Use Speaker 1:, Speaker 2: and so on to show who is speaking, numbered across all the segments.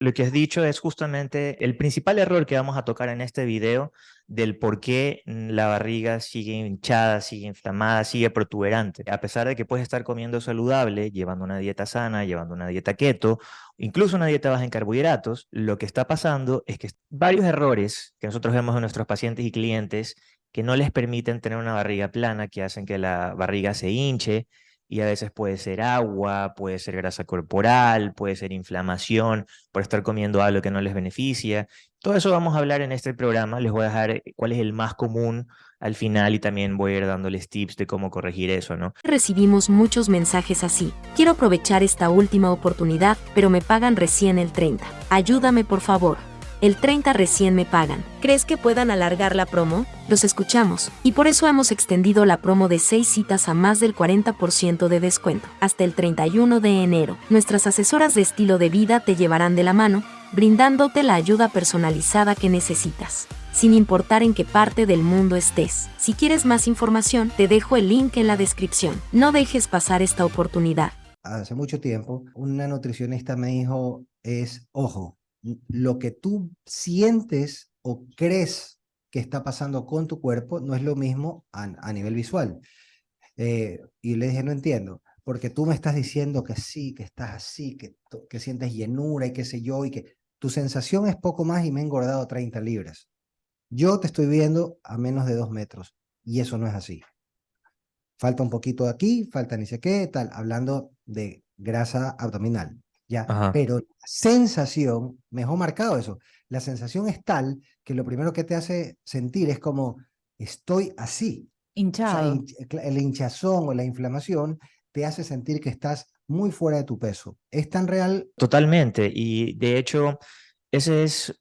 Speaker 1: lo que has dicho es justamente el principal error que vamos a tocar en este video del por qué la barriga sigue hinchada, sigue inflamada, sigue protuberante. A pesar de que puedes estar comiendo saludable, llevando una dieta sana, llevando una dieta keto, incluso una dieta baja en carbohidratos, lo que está pasando es que varios errores que nosotros vemos en nuestros pacientes y clientes que no les permiten tener una barriga plana, que hacen que la barriga se hinche, y a veces puede ser agua, puede ser grasa corporal, puede ser inflamación por estar comiendo algo que no les beneficia. Todo eso vamos a hablar en este programa. Les voy a dejar eh, cuál es el más común al final y también voy a ir dándoles tips de cómo corregir eso, ¿no?
Speaker 2: Recibimos muchos mensajes así. Quiero aprovechar esta última oportunidad, pero me pagan recién el 30. Ayúdame por favor. El 30 recién me pagan. ¿Crees que puedan alargar la promo? Los escuchamos, y por eso hemos extendido la promo de 6 citas a más del 40% de descuento, hasta el 31 de enero. Nuestras asesoras de estilo de vida te llevarán de la mano, brindándote la ayuda personalizada que necesitas sin importar en qué parte del mundo estés. Si quieres más información, te dejo el link en la descripción. No dejes pasar esta oportunidad.
Speaker 3: Hace mucho tiempo, una nutricionista me dijo, es, ojo, lo que tú sientes o crees que está pasando con tu cuerpo no es lo mismo a, nivel visual. Eh, y le dije, no entiendo, porque tú me estás diciendo que sí, que estás así, que, sientes llenura y qué sé yo, y que tu sensación es poco más y me he engordado 30 libras. Yo te estoy viendo a menos de dos metros y eso no es así. Falta un poquito aquí, falta ni sé qué, tal, hablando de grasa abdominal. ¿Ya? Pero la sensación, mejor marcado eso, la sensación es tal que lo primero que te hace sentir es como, estoy así.
Speaker 4: Hinchado.
Speaker 3: el hinchazón o la inflamación te hace sentir que estás muy fuera de tu peso. ¿Es tan real?
Speaker 1: Totalmente. Y de hecho, ese es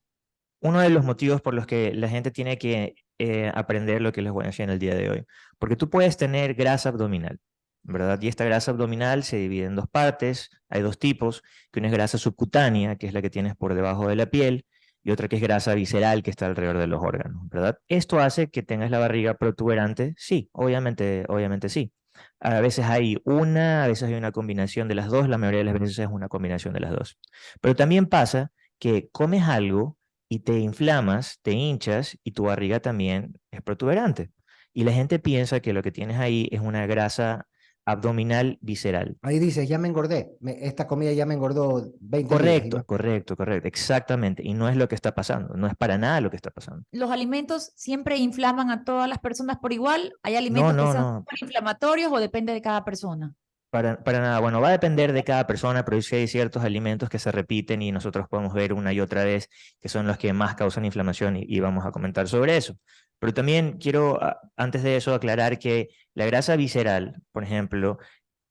Speaker 1: uno de los motivos por los que la gente tiene que eh, aprender lo que les voy a decir en el día de hoy. Porque tú puedes tener grasa abdominal. ¿Verdad? Y esta grasa abdominal se divide en dos partes, hay dos tipos, que una es grasa subcutánea, que es la que tienes por debajo de la piel, y otra que es grasa visceral, que está alrededor de los órganos, ¿verdad? ¿Esto hace que tengas la barriga protuberante? Sí, obviamente, obviamente sí. A veces hay una, a veces hay una combinación de las dos, la mayoría de las veces es una combinación de las dos. Pero también pasa que comes algo y te inflamas, te hinchas y tu barriga también es protuberante. Y la gente piensa que lo que tienes ahí es una grasa abdominal visceral.
Speaker 3: Ahí dice, ya me engordé, esta comida ya me engordó 20
Speaker 1: Correcto, correcto, correcto, exactamente. Y no es lo que está pasando, no es para nada lo que está pasando.
Speaker 4: ¿Los alimentos siempre inflaman a todas las personas por igual? ¿Hay alimentos que son inflamatorios o depende de cada persona?
Speaker 1: Para, para, nada, bueno, va a depender de cada persona, pero sí hay ciertos alimentos que se repiten y nosotros podemos ver una y otra vez que son los que más causan inflamación y vamos a comentar sobre eso. Pero también quiero, antes de eso, aclarar que la grasa visceral, por ejemplo,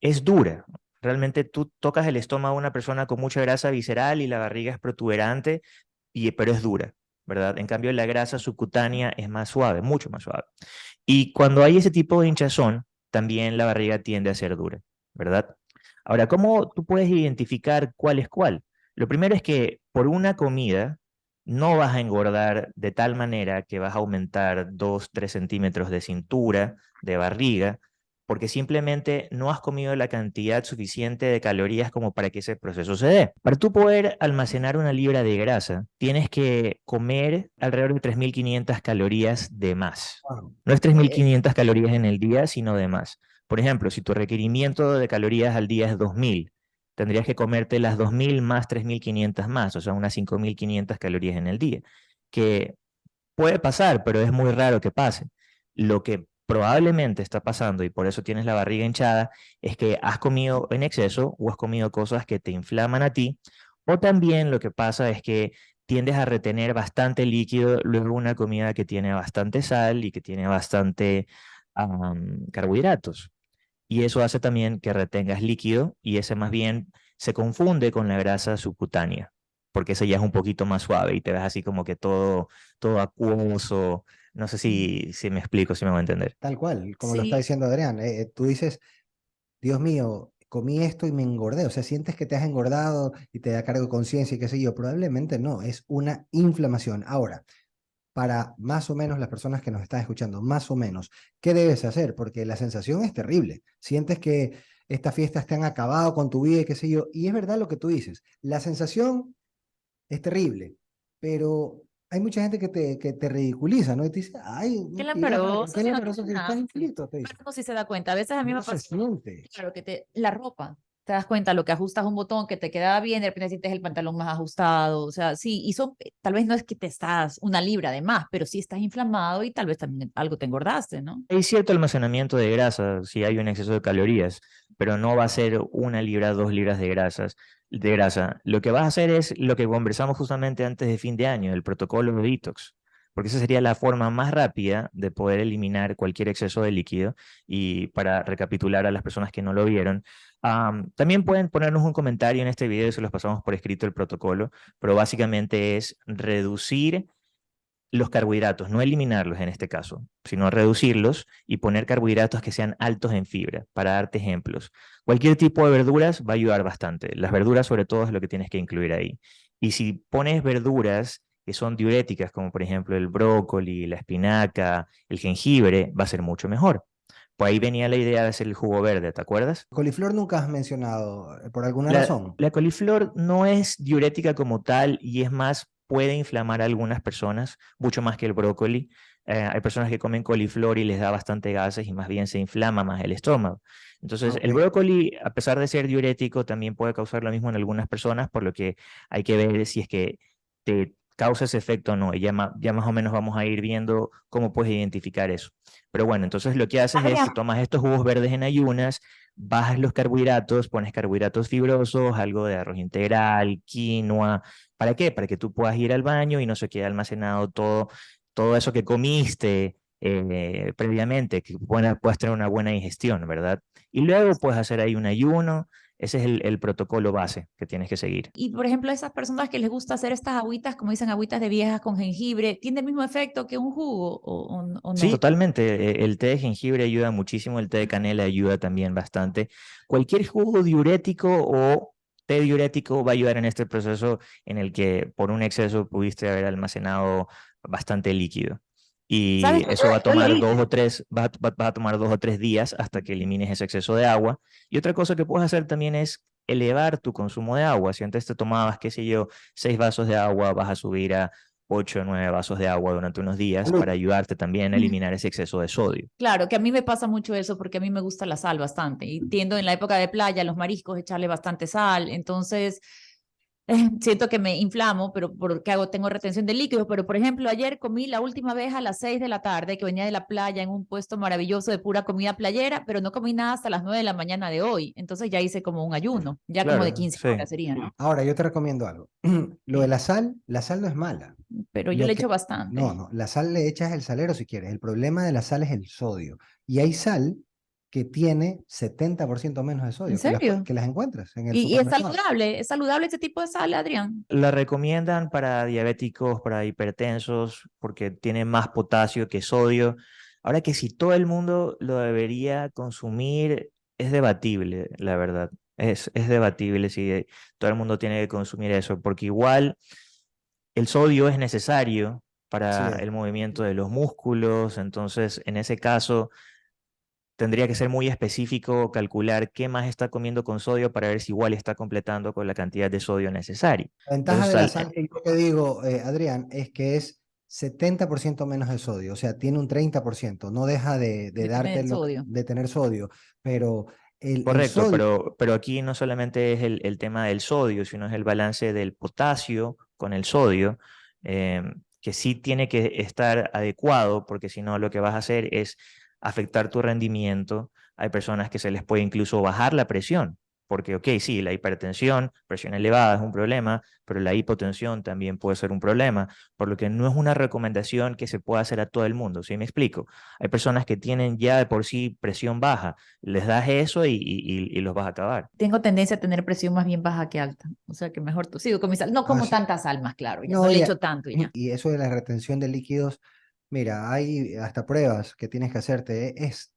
Speaker 1: es dura. Realmente tú tocas el estómago de una persona con mucha grasa visceral y la barriga es protuberante, y, pero es dura, ¿verdad? En cambio, la grasa subcutánea es más suave, mucho más suave. Y cuando hay ese tipo de hinchazón, también la barriga tiende a ser dura, ¿verdad? Ahora, ¿cómo tú puedes identificar cuál es cuál? Lo primero es que por una comida no vas a engordar de tal manera que vas a aumentar 2, 3 centímetros de cintura, de barriga, porque simplemente no has comido la cantidad suficiente de calorías como para que ese proceso se dé. Para tú poder almacenar una libra de grasa, tienes que comer alrededor de 3.500 calorías de más. No es 3.500 calorías en el día, sino de más. Por ejemplo, si tu requerimiento de calorías al día es 2.000, tendrías que comerte las 2.000 más 3.500 más, o sea, unas 5.500 calorías en el día, que puede pasar, pero es muy raro que pase. Lo que probablemente está pasando, y por eso tienes la barriga hinchada, es que has comido en exceso o has comido cosas que te inflaman a ti, o también lo que pasa es que tiendes a retener bastante líquido luego una comida que tiene bastante sal y que tiene bastante carbohidratos y eso hace también que retengas líquido y ese más bien se confunde con la grasa subcutánea, porque ese ya es un poquito más suave y te ves así como que todo, todo acuoso. No sé si, si me explico, si me voy a entender.
Speaker 3: Tal cual, como lo está diciendo Adrián. Eh, eh, tú dices, Dios mío, comí esto y me engordé. O sea, sientes que te has engordado y te da cargo de conciencia y qué sé yo. Probablemente no, es una inflamación. Ahora, para más o menos las personas que nos están escuchando, más o menos, ¿qué debes hacer? Porque la sensación es terrible. Sientes que estas fiestas te han acabado con tu vida y qué sé yo. Y es verdad lo que tú dices. La sensación es terrible, pero hay mucha gente que te, que te ridiculiza, ¿no? Y te dice, ay,
Speaker 4: qué lamparoso,
Speaker 3: qué lamparoso que
Speaker 4: está
Speaker 3: infinito, te dice.
Speaker 4: Si se da cuenta, a veces a mí
Speaker 3: no
Speaker 4: me pasa, claro, que te, la ropa, te das cuenta, lo que ajustas un botón que te quedaba bien, de repente sientes el pantalón más ajustado, o sea, sí, y son, tal vez no es que te estás una libra de más, pero sí estás inflamado y tal vez también algo te engordaste, ¿no?
Speaker 1: Hay cierto almacenamiento de grasa si hay un exceso de calorías, pero no va a ser una libra, dos libras de grasas de grasa. Lo que vas a hacer es lo que conversamos justamente antes de fin de año, el protocolo de detox porque esa sería la forma más rápida de poder eliminar cualquier exceso de líquido. Y para recapitular a las personas que no lo vieron, también pueden ponernos un comentario en este video, se los pasamos por escrito el protocolo, pero básicamente es reducir los carbohidratos, no eliminarlos en este caso, sino reducirlos y poner carbohidratos que sean altos en fibra. Para darte ejemplos, cualquier tipo de verduras va a ayudar bastante. Las verduras sobre todo es lo que tienes que incluir ahí. Y si pones verduras que son diuréticas, como por ejemplo el brócoli, la espinaca, el jengibre, va a ser mucho mejor. Pues ahí venía la idea de hacer el jugo verde, ¿te acuerdas?
Speaker 3: Coliflor nunca has mencionado, eh, por alguna razón.
Speaker 1: La coliflor no es diurética como tal y es más, puede inflamar a algunas personas, mucho más que el brócoli. Eh, hay personas que comen coliflor y les da bastante gases y más bien se inflama más el estómago. Entonces, el brócoli, a pesar de ser diurético, también puede causar lo mismo en algunas personas, por lo que hay que ver si es que te causa ese efecto o no. Y ya, ya más o menos vamos a ir viendo cómo puedes identificar eso. Pero bueno, entonces lo que haces es, tomas estos jugos verdes en ayunas, bajas los carbohidratos, pones carbohidratos fibrosos, algo de arroz integral, quinoa. ¿Para qué? Para que tú puedas ir al baño y no se quede almacenado todo, todo eso que comiste eh, previamente, que puedas tener una buena digestión, ¿verdad? Y luego puedes hacer ahí un ayuno, ese es el, protocolo base que tienes que seguir.
Speaker 4: Y por ejemplo, esas personas que les gusta hacer estas agüitas, como dicen, agüitas de viejas con jengibre, ¿tiene el mismo efecto que un jugo o, no?
Speaker 1: Sí, totalmente. E, el té de jengibre ayuda muchísimo, el té de canela ayuda también bastante. Cualquier jugo diurético o té diurético va a ayudar en este proceso en el que por un exceso pudiste haber almacenado bastante líquido. Y eso va a tomar dos o tres, va, a tomar dos o tres días hasta que elimines ese exceso de agua. Y otra cosa que puedes hacer también es elevar tu consumo de agua. Si antes te tomabas, qué sé yo, seis vasos de agua, vas a subir a ocho o nueve vasos de agua durante unos días para ayudarte también a eliminar ese exceso de sodio.
Speaker 4: Claro, que a mí me pasa mucho eso porque a mí me gusta la sal bastante. Y tiendo en la época de playa, los mariscos, echarle bastante sal. Entonces, siento que me inflamo, pero porque hago, tengo retención de líquidos, pero por ejemplo, ayer comí la última vez a las 6 de la tarde, que venía de la playa en un puesto maravilloso de pura comida playera, pero no comí nada hasta las 9 de la mañana de hoy, entonces ya hice como un ayuno, ya como de 15 horas sería, ¿no?
Speaker 3: Ahora, yo te recomiendo algo, lo de la sal, la sal no es mala.
Speaker 4: Pero yo le echo bastante.
Speaker 3: No, no, la sal le echas el salero si quieres, el problema de la sal es el sodio, y hay sal que tiene 70% menos de sodio.
Speaker 4: ¿En serio?
Speaker 3: Que las, encuentras en el
Speaker 4: ¿Y, es saludable? ¿Es saludable este tipo de sal, Adrián?
Speaker 1: La recomiendan para diabéticos, para hipertensos, porque tiene más potasio que sodio. Ahora que si todo el mundo lo debería consumir, es debatible, la verdad. Es, es debatible si todo el mundo tiene que consumir eso, porque igual el sodio es necesario para el movimiento de los músculos, entonces en ese caso tendría que ser muy específico calcular qué más está comiendo con sodio para ver si igual está completando con la cantidad de sodio necesaria.
Speaker 3: La ventaja de la sal que yo te digo, eh, Adrián, es que es 70% menos de sodio, o sea, tiene un 30%, no deja de, darte tener de tener sodio, pero el,
Speaker 1: Correcto, pero, pero aquí no solamente es el, tema del sodio, sino es el balance del potasio con el sodio, em, que sí tiene que estar adecuado, porque si no lo que vas a hacer es afectar tu rendimiento. Hay personas que se les puede incluso bajar la presión, porque, ok, sí, la hipertensión, presión elevada es un problema, pero la hipotensión también puede ser un problema, por lo que no es una recomendación que se pueda hacer a todo el mundo, ¿sí me explico? Hay personas que tienen ya de por sí presión baja, les das eso y, y, los vas a acabar.
Speaker 4: Tengo tendencia a tener presión más bien baja que alta, o sea que mejor tú sigo con mi sal, no como tantas almas, claro, no, le echo tanto. Y,
Speaker 3: y eso de la retención de líquidos Mira, hay hasta pruebas que tienes que hacerte. Es,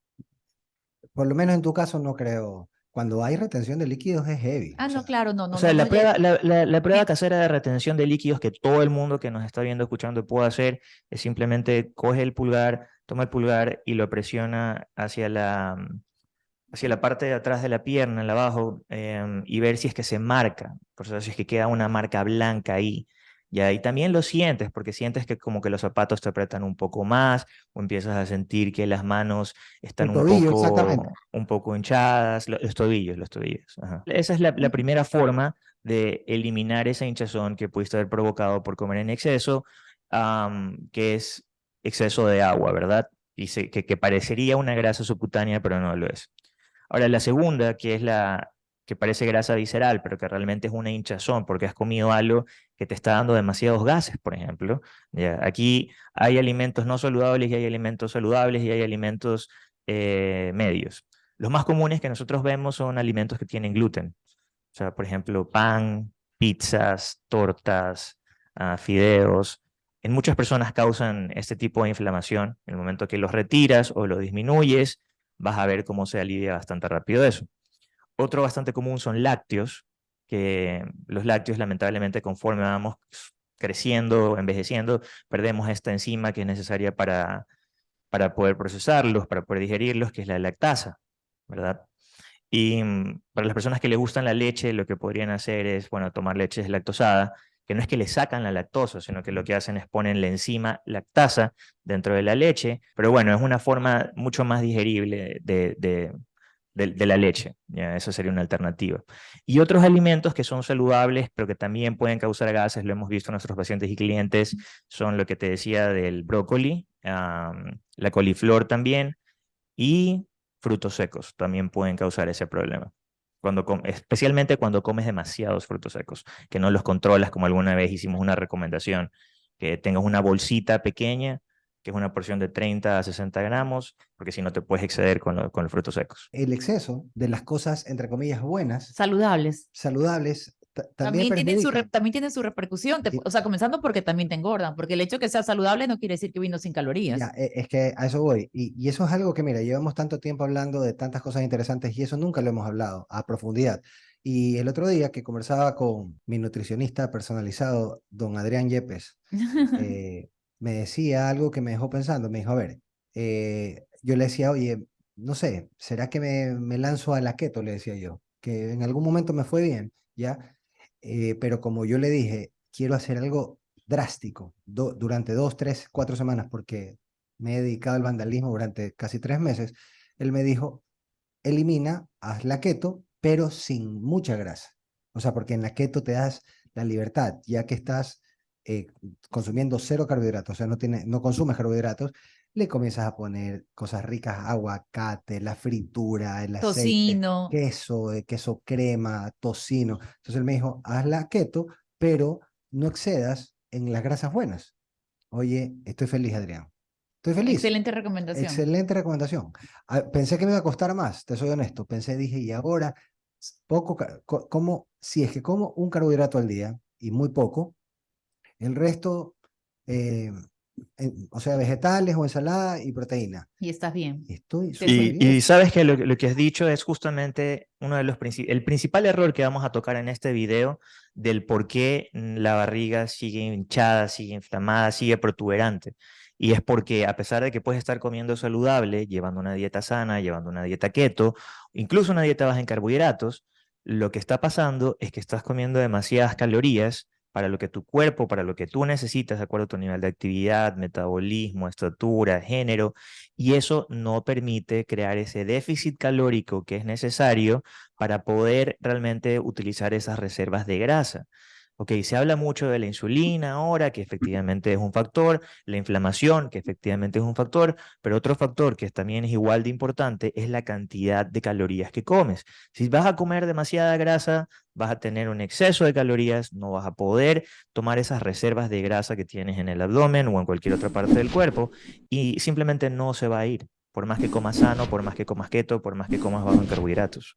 Speaker 3: por lo menos en tu caso, no creo. Cuando hay retención de líquidos es heavy.
Speaker 4: Ah, no, claro, no, no.
Speaker 1: O sea, la, prueba, la, prueba casera de retención de líquidos que todo el mundo que nos está viendo, escuchando puede hacer es simplemente coge el pulgar, toma el pulgar y lo presiona hacia la, hacia la parte de atrás de la pierna, el abajo, em, y ver si es que se marca. Por eso si es que queda una marca blanca ahí Y también lo sientes, porque sientes que como que los zapatos te apretan un poco más, o empiezas a sentir que las manos están un, poco, un poco hinchadas, los, tobillos, los tobillos. Esa es la, primera forma de eliminar esa hinchazón que pudiste haber provocado por comer en exceso, que es exceso de agua, ¿verdad? Y que, que parecería una grasa subcutánea, pero no lo es. Ahora, la segunda, que es la, que parece grasa visceral, pero que realmente es una hinchazón porque has comido algo que te está dando demasiados gases, por ejemplo. Aquí hay alimentos no saludables y hay alimentos saludables y hay alimentos eh, medios. Los más comunes que nosotros vemos son alimentos que tienen gluten. O sea, por ejemplo, pan, pizzas, tortas, uh, fideos. En muchas personas causan este tipo de inflamación. En el momento que los retiras o lo disminuyes, vas a ver cómo se alivia bastante rápido eso. Otro bastante común son lácteos, que los lácteos lamentablemente conforme vamos creciendo, envejeciendo, perdemos esta enzima que es necesaria para, para poder procesarlos, para poder digerirlos, que es la lactasa, ¿verdad? Y mm, para las personas que les gustan la leche, lo que podrían hacer es, bueno, tomar leche deslactosada, que no es que le sacan la lactosa, sino que lo que hacen es ponen la enzima lactasa dentro de la leche, pero bueno, es una forma mucho más digerible de, la leche. ¿ya? Esa sería una alternativa. Y otros alimentos que son saludables, pero que también pueden causar gases, lo hemos visto en nuestros pacientes y clientes, son lo que te decía del brócoli, la coliflor también, y frutos secos también pueden causar ese problema. Cuando especialmente cuando comes demasiados frutos secos, que no los controlas, como alguna vez hicimos una recomendación, que tengas una bolsita pequeña que es una porción de 30 a 60 gramos, porque si no te puedes exceder con, con los frutos secos.
Speaker 3: El exceso de las cosas, entre comillas, buenas.
Speaker 4: Saludables.
Speaker 3: Saludables.
Speaker 4: También, tienen su también tiene su repercusión, o sea, comenzando porque también te engordan, porque el hecho de que sea saludable no quiere decir que vino sin calorías.
Speaker 3: Ya, e, es que a eso voy, y, y eso es algo que, mira, llevamos tanto tiempo hablando de tantas cosas interesantes y eso nunca lo hemos hablado a profundidad. Y el otro día que conversaba con mi nutricionista personalizado, don Adrián Yepes, eh, me decía algo que me dejó pensando. Me dijo, a ver, eh, yo le decía, oye, no sé, ¿será que me, me, lanzo a la keto? Le decía yo, que en algún momento me fue bien, ¿ya? Eh, pero como yo le dije, quiero hacer algo drástico durante dos, tres, cuatro semanas, porque me he dedicado al vandalismo durante casi tres meses, él me dijo, elimina, haz la keto, pero sin mucha grasa. O sea, porque en la keto te das la libertad, ya que estás eh, consumiendo cero carbohidratos, o sea, no, tiene, no consumes carbohidratos, le comienzas a poner cosas ricas, aguacate, la fritura, el aceite, tocino. queso, eh, queso crema, tocino. Entonces él me dijo, haz la keto, pero no excedas en las grasas buenas. Oye, estoy feliz, Adrián. Estoy feliz.
Speaker 4: Excelente recomendación.
Speaker 3: Excelente recomendación. Ah, pensé que me iba a costar más, te soy honesto. Pensé, dije, y ahora, poco, como, si es que como un carbohidrato al día, y muy poco, el resto, eh, o sea, vegetales o ensalada y proteína.
Speaker 4: Y estás bien.
Speaker 3: Estoy
Speaker 1: y, bien. y, sabes que lo, que has dicho es justamente uno de los el principal error que vamos a tocar en este video del por qué la barriga sigue hinchada, sigue inflamada, sigue protuberante. Y es porque a pesar de que puedes estar comiendo saludable, llevando una dieta sana, llevando una dieta keto, incluso una dieta baja en carbohidratos, lo que está pasando es que estás comiendo demasiadas calorías para lo que tu cuerpo, para lo que tú necesitas, de acuerdo a tu nivel de actividad, metabolismo, estatura, género, y eso no permite crear ese déficit calórico que es necesario para poder realmente utilizar esas reservas de grasa. Ok, se habla mucho de la insulina ahora, que efectivamente es un factor, la inflamación, que efectivamente es un factor, pero otro factor que también es igual de importante es la cantidad de calorías que comes. Si vas a comer demasiada grasa, vas a tener un exceso de calorías, no vas a poder tomar esas reservas de grasa que tienes en el abdomen o en cualquier otra parte del cuerpo y simplemente no se va a ir, por más que comas sano, por más que comas keto, por más que comas bajo en carbohidratos.